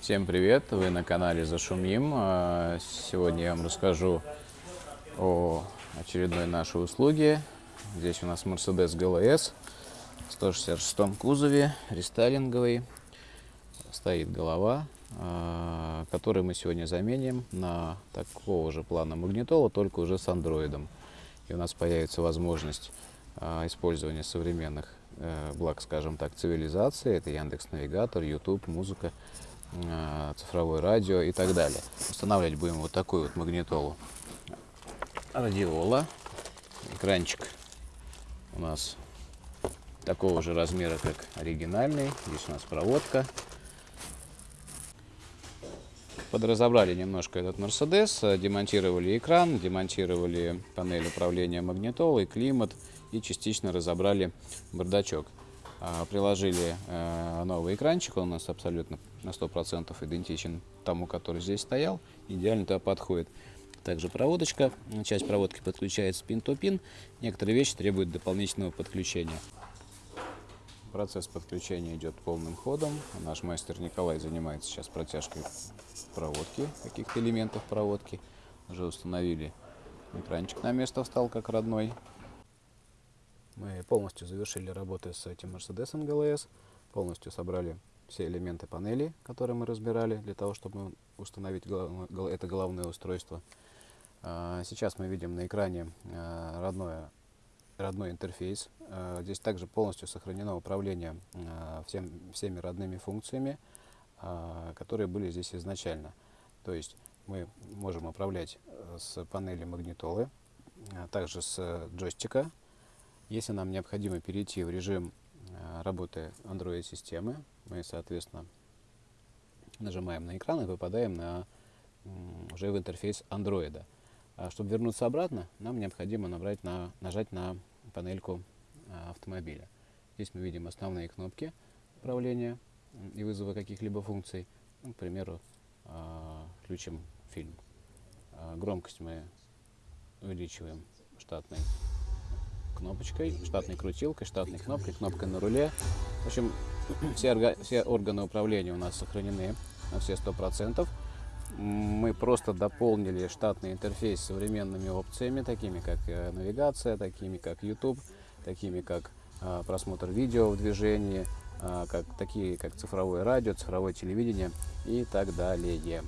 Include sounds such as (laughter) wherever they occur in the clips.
Всем привет! Вы на канале Зашумим. А, Сегодня я вам расскажу о очередной нашей услуге. Здесь у нас Mercedes GLS в 166 кузове, рестайлинговый. Стоит голова, а, которую мы сегодня заменим на такого же плана магнитола, только уже с андроидом. И у нас появится возможность а, использования современных э, благ, скажем так, цивилизации. Это Яндекс Навигатор, YouTube, музыка, цифровое радио и так далее. Устанавливать будем вот такую вот магнитолу. Радиола. Экранчик у нас такого же размера, как оригинальный. Здесь у нас проводка. Подразобрали немножко этот Мерседес, демонтировали экран, демонтировали панель управления магнитолой, климат и частично разобрали бардачок. А, приложили э, новый экранчик, он у нас абсолютно на 100% идентичен тому, который здесь стоял, идеально туда подходит. Также проводочка, часть проводки подключается пин-то-пин, некоторые вещи требуют дополнительного подключения. Процесс подключения идет полным ходом. Наш мастер Николай занимается сейчас протяжкой проводки, каких-то элементов проводки. Уже установили экранчик на место, встал как родной. Мы полностью завершили работы с этим Mercedes GLS, полностью собрали все элементы панели, которые мы разбирали, для того, чтобы установить это головное устройство. А, сейчас мы видим на экране а, родное родной интерфейс. Э, здесь также полностью сохранено управление э, всем, всеми родными функциями, э, которые были здесь изначально. То есть мы можем управлять с панели магнитолы, а также с джойстика. Если нам необходимо перейти в режим работы Android-системы, мы, соответственно, нажимаем на экран и попадаем на, уже в интерфейс Android. А чтобы вернуться обратно, нам необходимо набрать на, нажать на панельку а, автомобиля. Здесь мы видим основные кнопки управления и вызова каких-либо функций. Ну, к примеру, а, включим фильм. Громкость мы увеличиваем штатной кнопочкой, штатной крутилкой, штатной кнопкой, кнопкой на руле. В общем, (clears throat) все, орга все органы управления у нас сохранены на все 100% мы просто дополнили штатный интерфейс современными опциями, такими как э, навигация, такими как YouTube, такими как э, просмотр видео в движении, э, как, такие как цифровое радио, цифровое телевидение и так далее.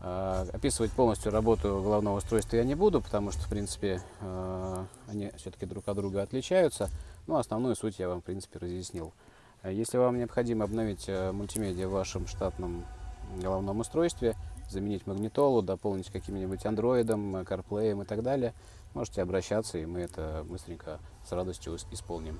Описывать полностью работу головного устройства я не буду, потому что, в принципе, они все-таки друг от друга отличаются, но основную суть я вам, в принципе, разъяснил. Если вам необходимо обновить мультимедиа в вашем штатном головном устройстве, заменить магнитолу, дополнить каким-нибудь андроидом, CarPlay и так далее, можете обращаться, и мы это быстренько с радостью исполним.